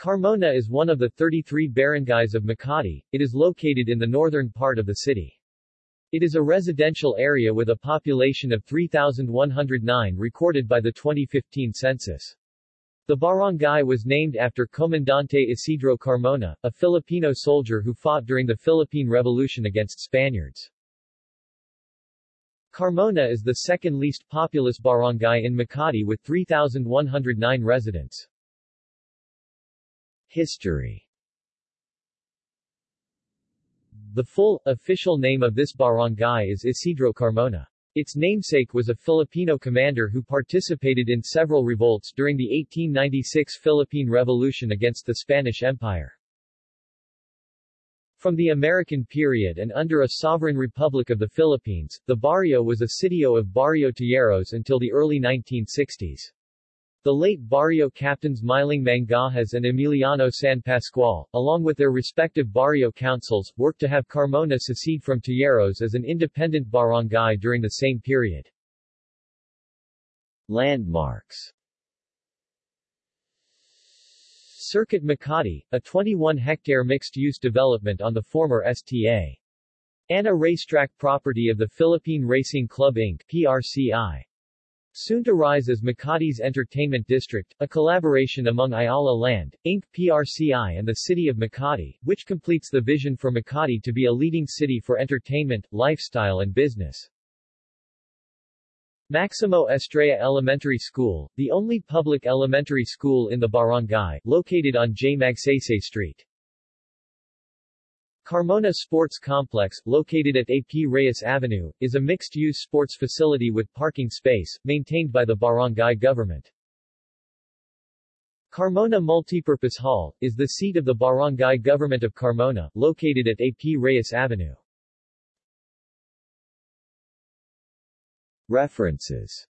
Carmona is one of the 33 barangays of Makati. It is located in the northern part of the city. It is a residential area with a population of 3,109 recorded by the 2015 census. The barangay was named after Comandante Isidro Carmona, a Filipino soldier who fought during the Philippine Revolution against Spaniards. Carmona is the second least populous barangay in Makati with 3,109 residents. History The full, official name of this barangay is Isidro Carmona. Its namesake was a Filipino commander who participated in several revolts during the 1896 Philippine Revolution against the Spanish Empire. From the American period and under a sovereign republic of the Philippines, the barrio was a sitio of Barrio Tejeros until the early 1960s. The late barrio captains Miling Mangajas and Emiliano San Pascual, along with their respective barrio councils, worked to have Carmona secede from Tejeros as an independent barangay during the same period. Landmarks Circuit Makati, a 21-hectare mixed-use development on the former STA. Ana racetrack property of the Philippine Racing Club Inc. PRCI. Soon to rise as Makati's Entertainment District, a collaboration among Ayala Land, Inc., PRCI and the City of Makati, which completes the vision for Makati to be a leading city for entertainment, lifestyle and business. Maximo Estrella Elementary School, the only public elementary school in the barangay, located on J. Magsaysay Street. Carmona Sports Complex, located at AP Reyes Avenue, is a mixed-use sports facility with parking space, maintained by the barangay government. Carmona Multipurpose Hall, is the seat of the barangay government of Carmona, located at AP Reyes Avenue. References